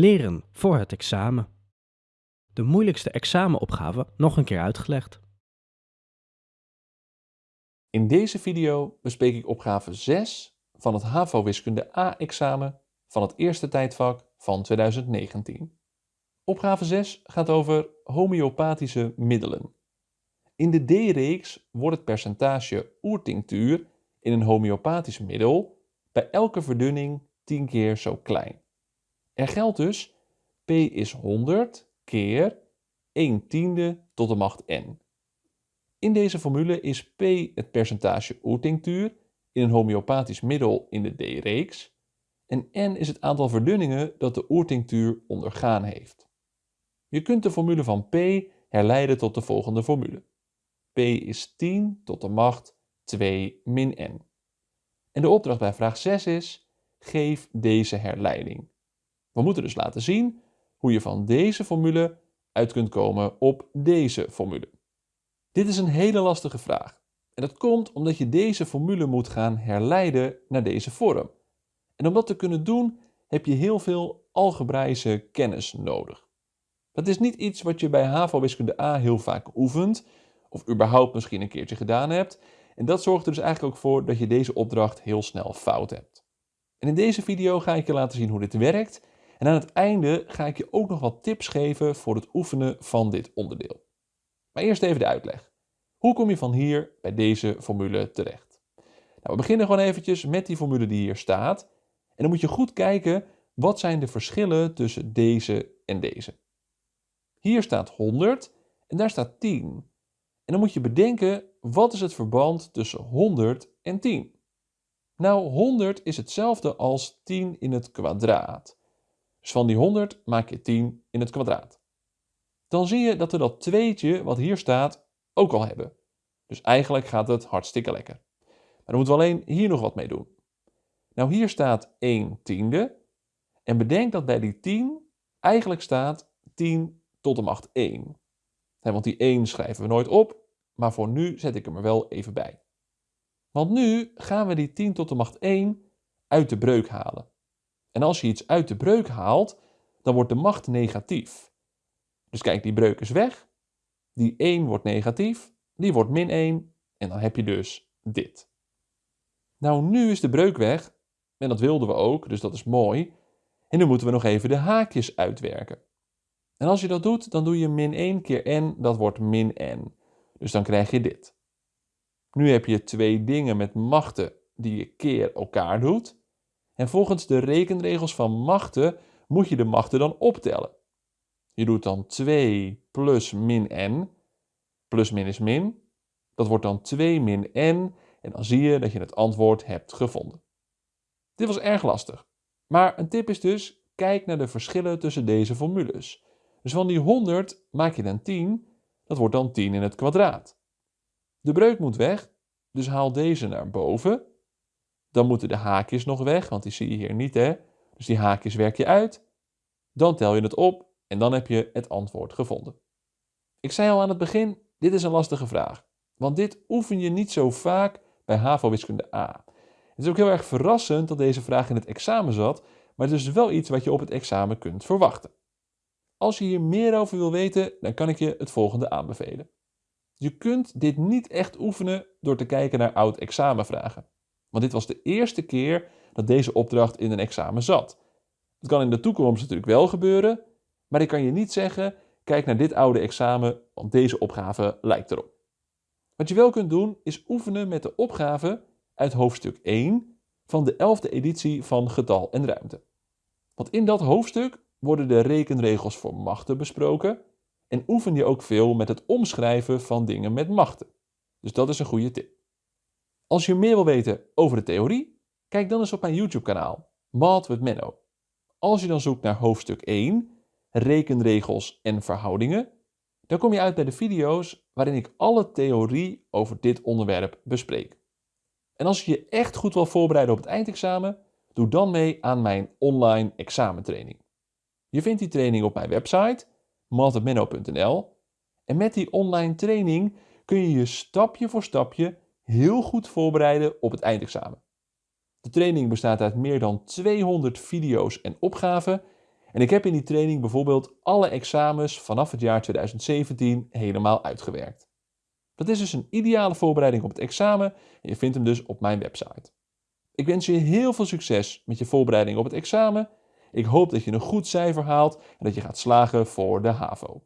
Leren voor het examen. De moeilijkste examenopgave nog een keer uitgelegd. In deze video bespreek ik opgave 6 van het HAVO Wiskunde A-examen van het eerste tijdvak van 2019. Opgave 6 gaat over homeopathische middelen. In de D-reeks wordt het percentage oertinctuur in een homeopathisch middel bij elke verdunning 10 keer zo klein. Er geldt dus P is 100 keer 1 tiende tot de macht n. In deze formule is P het percentage oertinctuur in een homeopathisch middel in de D-reeks en n is het aantal verdunningen dat de oertinctuur ondergaan heeft. Je kunt de formule van P herleiden tot de volgende formule. P is 10 tot de macht 2 min n. En de opdracht bij vraag 6 is, geef deze herleiding. We moeten dus laten zien hoe je van deze formule uit kunt komen op deze formule. Dit is een hele lastige vraag. En dat komt omdat je deze formule moet gaan herleiden naar deze vorm. En om dat te kunnen doen heb je heel veel algebraïsche kennis nodig. Dat is niet iets wat je bij HAVO wiskunde A heel vaak oefent, of überhaupt misschien een keertje gedaan hebt. En dat zorgt er dus eigenlijk ook voor dat je deze opdracht heel snel fout hebt. En in deze video ga ik je laten zien hoe dit werkt. En aan het einde ga ik je ook nog wat tips geven voor het oefenen van dit onderdeel. Maar eerst even de uitleg. Hoe kom je van hier bij deze formule terecht? Nou, we beginnen gewoon eventjes met die formule die hier staat. En dan moet je goed kijken, wat zijn de verschillen tussen deze en deze? Hier staat 100 en daar staat 10. En dan moet je bedenken, wat is het verband tussen 100 en 10? Nou, 100 is hetzelfde als 10 in het kwadraat. Dus van die 100 maak je 10 in het kwadraat. Dan zie je dat we dat tweetje wat hier staat ook al hebben. Dus eigenlijk gaat het hartstikke lekker. Maar dan moeten we alleen hier nog wat mee doen. Nou, hier staat 1 tiende. En bedenk dat bij die 10 eigenlijk staat 10 tot de macht 1. want die 1 schrijven we nooit op, maar voor nu zet ik hem er wel even bij. Want nu gaan we die 10 tot de macht 1 uit de breuk halen. En als je iets uit de breuk haalt, dan wordt de macht negatief. Dus kijk, die breuk is weg. Die 1 wordt negatief, die wordt min 1 en dan heb je dus dit. Nou, nu is de breuk weg en dat wilden we ook, dus dat is mooi. En nu moeten we nog even de haakjes uitwerken. En als je dat doet, dan doe je min 1 keer n, dat wordt min n. Dus dan krijg je dit. Nu heb je twee dingen met machten die je keer elkaar doet. En volgens de rekenregels van machten moet je de machten dan optellen. Je doet dan 2 plus min n. Plus min is min. Dat wordt dan 2 min n. En dan zie je dat je het antwoord hebt gevonden. Dit was erg lastig. Maar een tip is dus, kijk naar de verschillen tussen deze formules. Dus van die 100 maak je dan 10. Dat wordt dan 10 in het kwadraat. De breuk moet weg, dus haal deze naar boven. Dan moeten de haakjes nog weg, want die zie je hier niet hè. Dus die haakjes werk je uit. Dan tel je het op en dan heb je het antwoord gevonden. Ik zei al aan het begin, dit is een lastige vraag. Want dit oefen je niet zo vaak bij HAVO wiskunde A. Het is ook heel erg verrassend dat deze vraag in het examen zat, maar het is wel iets wat je op het examen kunt verwachten. Als je hier meer over wil weten, dan kan ik je het volgende aanbevelen. Je kunt dit niet echt oefenen door te kijken naar oud examenvragen. Want dit was de eerste keer dat deze opdracht in een examen zat. Het kan in de toekomst natuurlijk wel gebeuren, maar ik kan je niet zeggen, kijk naar dit oude examen, want deze opgave lijkt erop. Wat je wel kunt doen, is oefenen met de opgave uit hoofdstuk 1 van de 11e editie van Getal en Ruimte. Want in dat hoofdstuk worden de rekenregels voor machten besproken en oefen je ook veel met het omschrijven van dingen met machten. Dus dat is een goede tip. Als je meer wil weten over de theorie, kijk dan eens op mijn YouTube kanaal, Math with Menno. Als je dan zoekt naar hoofdstuk 1, rekenregels en verhoudingen, dan kom je uit bij de video's waarin ik alle theorie over dit onderwerp bespreek. En als je je echt goed wil voorbereiden op het eindexamen, doe dan mee aan mijn online examentraining. Je vindt die training op mijn website mathmenno.nl en met die online training kun je je stapje voor stapje heel goed voorbereiden op het eindexamen. De training bestaat uit meer dan 200 video's en opgaven En ik heb in die training bijvoorbeeld alle examens vanaf het jaar 2017 helemaal uitgewerkt. Dat is dus een ideale voorbereiding op het examen en je vindt hem dus op mijn website. Ik wens je heel veel succes met je voorbereiding op het examen. Ik hoop dat je een goed cijfer haalt en dat je gaat slagen voor de HAVO.